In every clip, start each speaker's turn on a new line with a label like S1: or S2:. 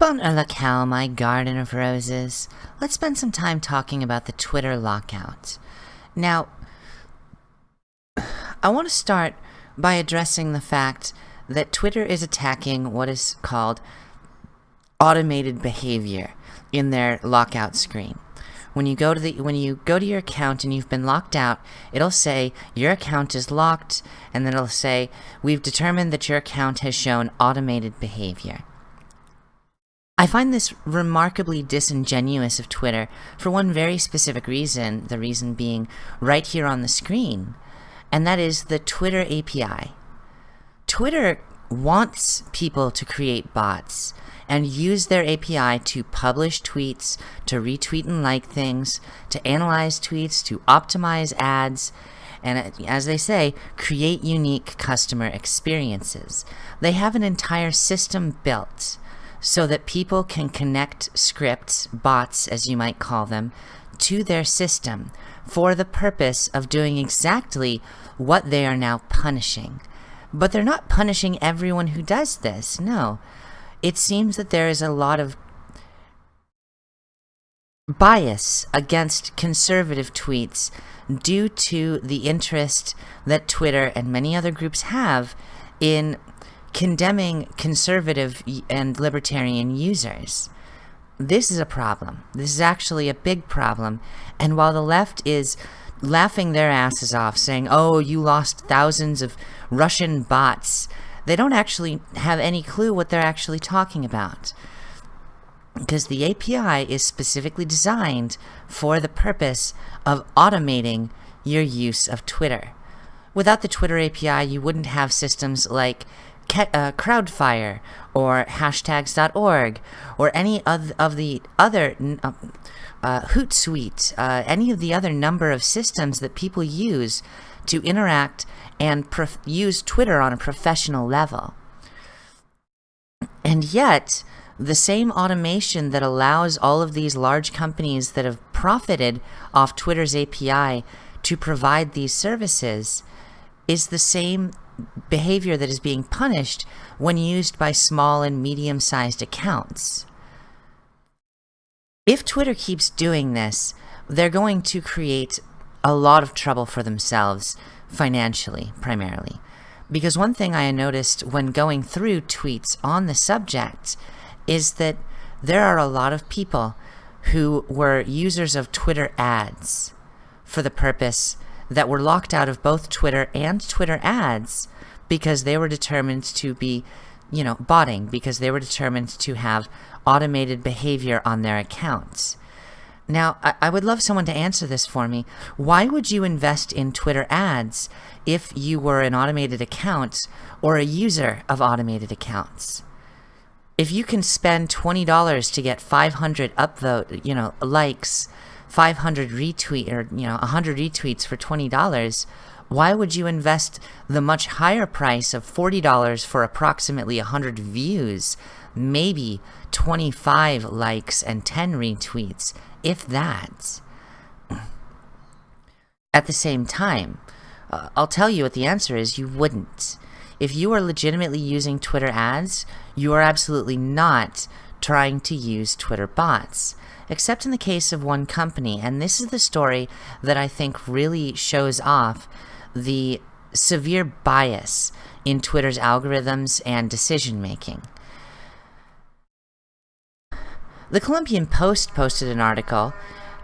S1: Bon cow, my garden of roses. Let's spend some time talking about the Twitter lockout. Now, I want to start by addressing the fact that Twitter is attacking what is called automated behavior in their lockout screen. When you go to the when you go to your account and you've been locked out, it'll say your account is locked and then it'll say we've determined that your account has shown automated behavior. I find this remarkably disingenuous of Twitter for one very specific reason, the reason being right here on the screen, and that is the Twitter API. Twitter wants people to create bots and use their API to publish tweets, to retweet and like things, to analyze tweets, to optimize ads, and as they say, create unique customer experiences. They have an entire system built so that people can connect scripts, bots as you might call them, to their system for the purpose of doing exactly what they are now punishing. But they're not punishing everyone who does this, no. It seems that there is a lot of bias against conservative tweets due to the interest that Twitter and many other groups have in condemning conservative and libertarian users. This is a problem. This is actually a big problem. And while the left is laughing their asses off, saying, oh, you lost thousands of Russian bots, they don't actually have any clue what they're actually talking about. Because the API is specifically designed for the purpose of automating your use of Twitter. Without the Twitter API, you wouldn't have systems like uh, Crowdfire or hashtags.org or any of, of the other uh, uh, Hootsuite, uh, any of the other number of systems that people use to interact and use Twitter on a professional level. And yet, the same automation that allows all of these large companies that have profited off Twitter's API to provide these services is the same behavior that is being punished when used by small and medium-sized accounts. If Twitter keeps doing this, they're going to create a lot of trouble for themselves, financially, primarily. Because one thing I noticed when going through tweets on the subject is that there are a lot of people who were users of Twitter ads for the purpose that were locked out of both Twitter and Twitter ads because they were determined to be, you know, botting, because they were determined to have automated behavior on their accounts. Now, I, I, would love someone to answer this for me. Why would you invest in Twitter ads if you were an automated account or a user of automated accounts? If you can spend $20 to get 500 upvote, you know, likes, 500 retweet or you know 100 retweets for $20 why would you invest the much higher price of $40 for approximately 100 views maybe 25 likes and 10 retweets if that? At the same time uh, I'll tell you what the answer is you wouldn't. If you are legitimately using Twitter ads you are absolutely not trying to use Twitter bots except in the case of one company. And this is the story that I think really shows off the severe bias in Twitter's algorithms and decision making. The Columbian Post posted an article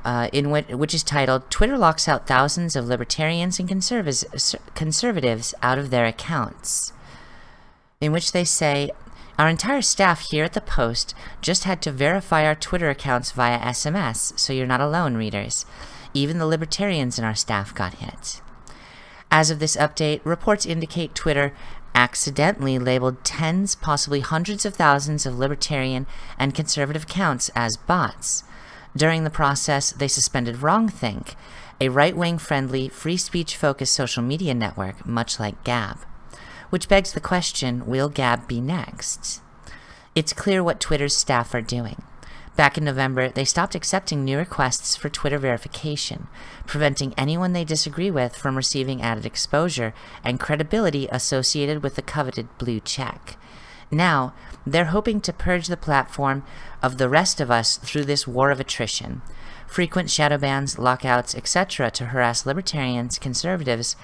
S1: uh, in which, which is titled Twitter locks out thousands of libertarians and conservatives out of their accounts, in which they say our entire staff here at the Post just had to verify our Twitter accounts via SMS, so you're not alone, readers. Even the libertarians in our staff got hit. As of this update, reports indicate Twitter accidentally labeled tens, possibly hundreds of thousands of libertarian and conservative accounts as bots. During the process, they suspended WrongThink, a right-wing friendly, free speech-focused social media network, much like Gab. Which begs the question, will Gab be next? It's clear what Twitter's staff are doing. Back in November, they stopped accepting new requests for Twitter verification, preventing anyone they disagree with from receiving added exposure and credibility associated with the coveted blue check. Now, they're hoping to purge the platform of the rest of us through this war of attrition. Frequent shadow bans, lockouts, etc. to harass libertarians, conservatives,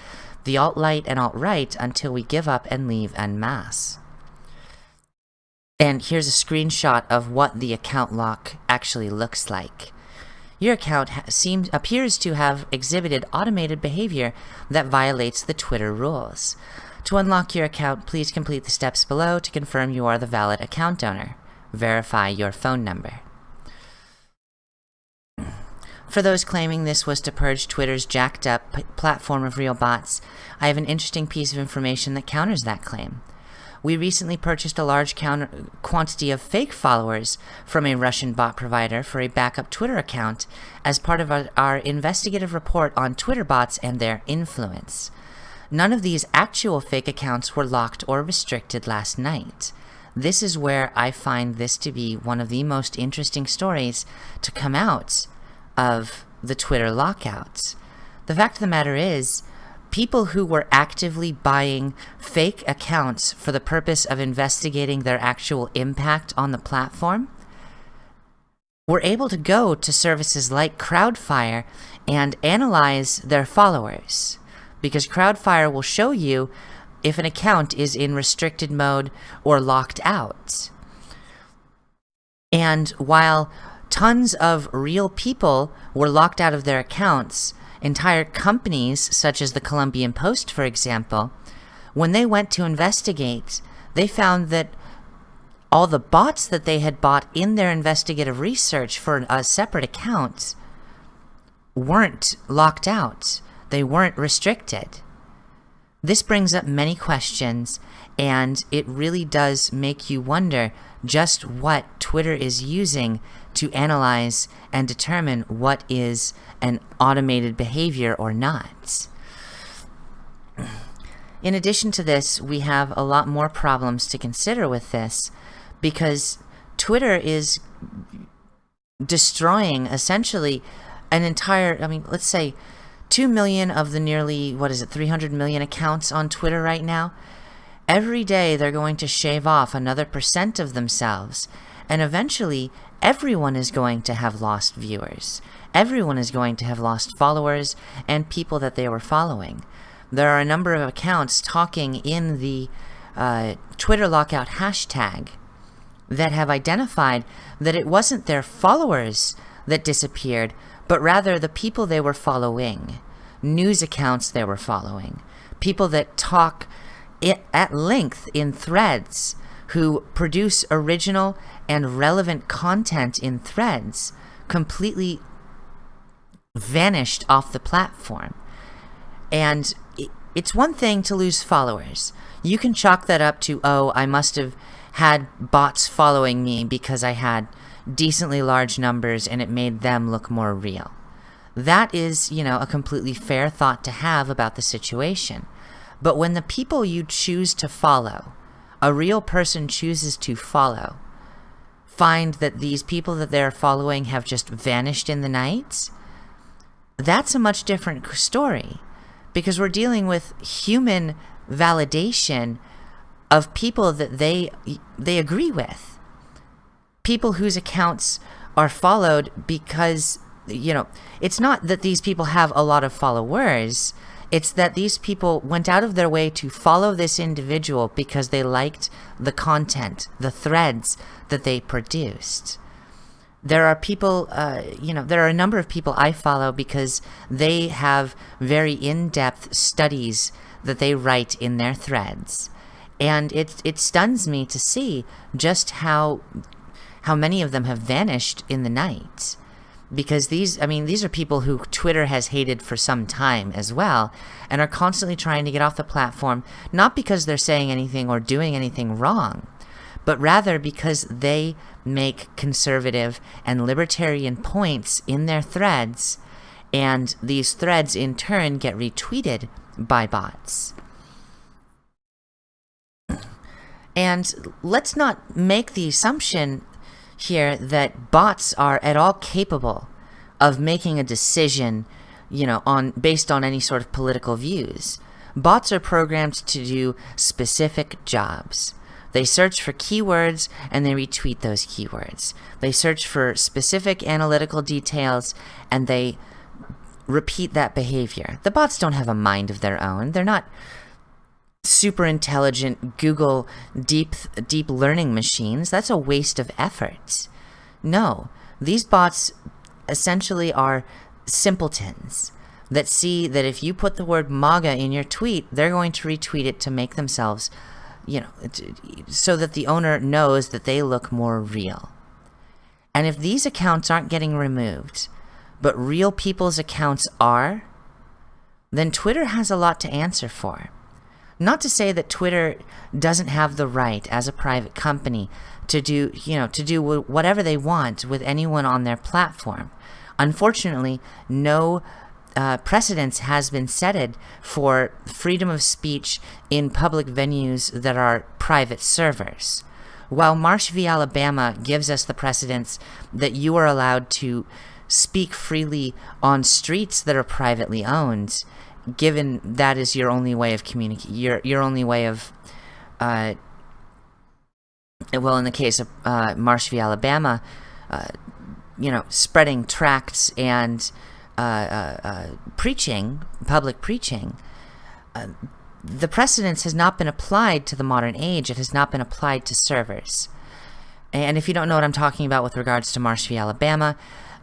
S1: the alt-light and alt-right until we give up and leave en masse. And here's a screenshot of what the account lock actually looks like. Your account seems appears to have exhibited automated behavior that violates the Twitter rules. To unlock your account, please complete the steps below to confirm you are the valid account owner. Verify your phone number. For those claiming this was to purge Twitter's jacked up platform of real bots, I have an interesting piece of information that counters that claim. We recently purchased a large quantity of fake followers from a Russian bot provider for a backup Twitter account as part of our, our investigative report on Twitter bots and their influence. None of these actual fake accounts were locked or restricted last night. This is where I find this to be one of the most interesting stories to come out of the Twitter lockouts. The fact of the matter is, people who were actively buying fake accounts for the purpose of investigating their actual impact on the platform were able to go to services like Crowdfire and analyze their followers. Because Crowdfire will show you if an account is in restricted mode or locked out. And while tons of real people were locked out of their accounts, Entire companies, such as the Columbian Post, for example, when they went to investigate, they found that all the bots that they had bought in their investigative research for a separate account weren't locked out. They weren't restricted. This brings up many questions, and it really does make you wonder just what Twitter is using to analyze and determine what is an automated behavior or not. In addition to this, we have a lot more problems to consider with this because Twitter is destroying essentially an entire, I mean, let's say 2 million of the nearly, what is it, 300 million accounts on Twitter right now. Every day they're going to shave off another percent of themselves. And eventually, everyone is going to have lost viewers. Everyone is going to have lost followers and people that they were following. There are a number of accounts talking in the uh, Twitter lockout hashtag that have identified that it wasn't their followers that disappeared, but rather the people they were following, news accounts they were following, people that talk at length in threads who produce original and relevant content in threads completely vanished off the platform. And it's one thing to lose followers. You can chalk that up to, oh, I must have had bots following me because I had decently large numbers and it made them look more real. That is, you know, a completely fair thought to have about the situation. But when the people you choose to follow, a real person chooses to follow, find that these people that they're following have just vanished in the night, that's a much different story because we're dealing with human validation of people that they they agree with. People whose accounts are followed because you know it's not that these people have a lot of followers it's that these people went out of their way to follow this individual because they liked the content, the threads that they produced. There are people, uh, you know, there are a number of people I follow because they have very in-depth studies that they write in their threads. And it, it stuns me to see just how, how many of them have vanished in the night because these i mean these are people who twitter has hated for some time as well and are constantly trying to get off the platform not because they're saying anything or doing anything wrong but rather because they make conservative and libertarian points in their threads and these threads in turn get retweeted by bots. And let's not make the assumption here that bots are at all capable of making a decision, you know, on based on any sort of political views. Bots are programmed to do specific jobs. They search for keywords and they retweet those keywords. They search for specific analytical details and they repeat that behavior. The bots don't have a mind of their own. They're not super intelligent Google deep deep learning machines. That's a waste of effort. No, these bots essentially are simpletons that see that if you put the word MAGA in your tweet, they're going to retweet it to make themselves, you know, so that the owner knows that they look more real. And if these accounts aren't getting removed, but real people's accounts are, then Twitter has a lot to answer for. Not to say that Twitter doesn't have the right as a private company to do, you know, to do whatever they want with anyone on their platform. Unfortunately, no uh, precedence has been setted for freedom of speech in public venues that are private servers. While Marsh v. Alabama gives us the precedence that you are allowed to speak freely on streets that are privately owned, given that is your only way of communicating, your, your only way of, uh, well, in the case of uh. Alabama, uh, you know, spreading tracts and uh, uh, uh, preaching, public preaching, the precedence has not been applied to the modern age. It has not been applied to servers. And if you don't know what I'm talking about with regards to Marsh v. Alabama,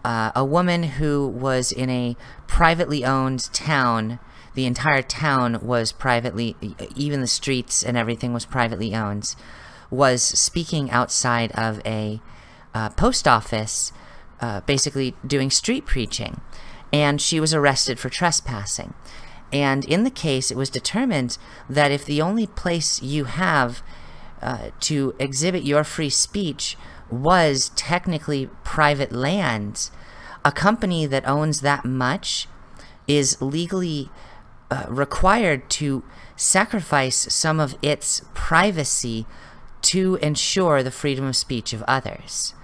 S1: a woman who was in a privately owned town, the entire town was privately, even the streets and everything was privately owned, was speaking outside of a uh, post office, uh, basically doing street preaching. And she was arrested for trespassing. And in the case, it was determined that if the only place you have uh, to exhibit your free speech was technically private land, a company that owns that much is legally uh, required to sacrifice some of its privacy to ensure the freedom of speech of others.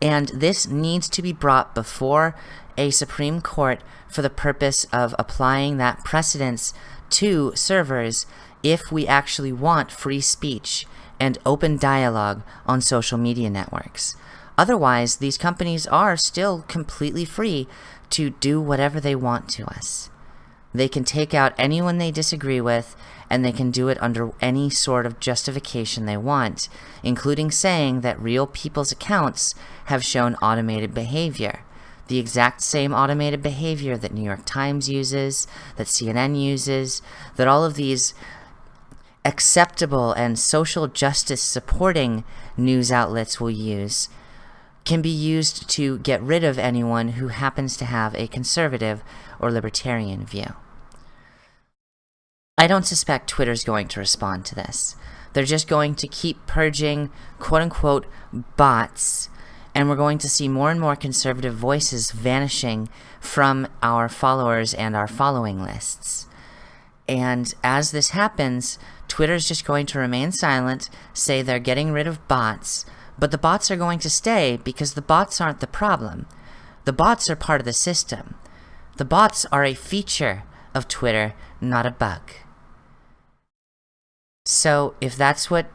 S1: And this needs to be brought before a Supreme Court for the purpose of applying that precedence to servers if we actually want free speech and open dialogue on social media networks. Otherwise, these companies are still completely free to do whatever they want to us. They can take out anyone they disagree with, and they can do it under any sort of justification they want, including saying that real people's accounts have shown automated behavior. The exact same automated behavior that New York Times uses, that CNN uses, that all of these acceptable and social justice supporting news outlets will use can be used to get rid of anyone who happens to have a conservative or libertarian view. I don't suspect Twitter's going to respond to this. They're just going to keep purging quote-unquote bots and we're going to see more and more conservative voices vanishing from our followers and our following lists. And as this happens, Twitter's just going to remain silent, say they're getting rid of bots, but the bots are going to stay because the bots aren't the problem. The bots are part of the system. The bots are a feature of Twitter, not a bug. So if that's what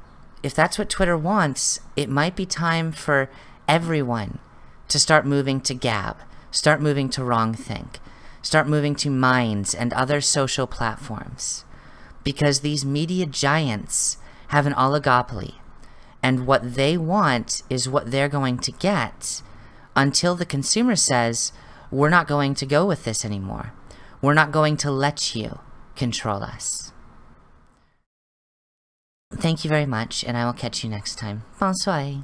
S1: if that's what Twitter wants, it might be time for everyone to start moving to Gab, start moving to Wrongthink, start moving to Minds and other social platforms. Because these media giants have an oligopoly, and what they want is what they're going to get until the consumer says, we're not going to go with this anymore. We're not going to let you control us. Thank you very much, and I will catch you next time. Bonsoir.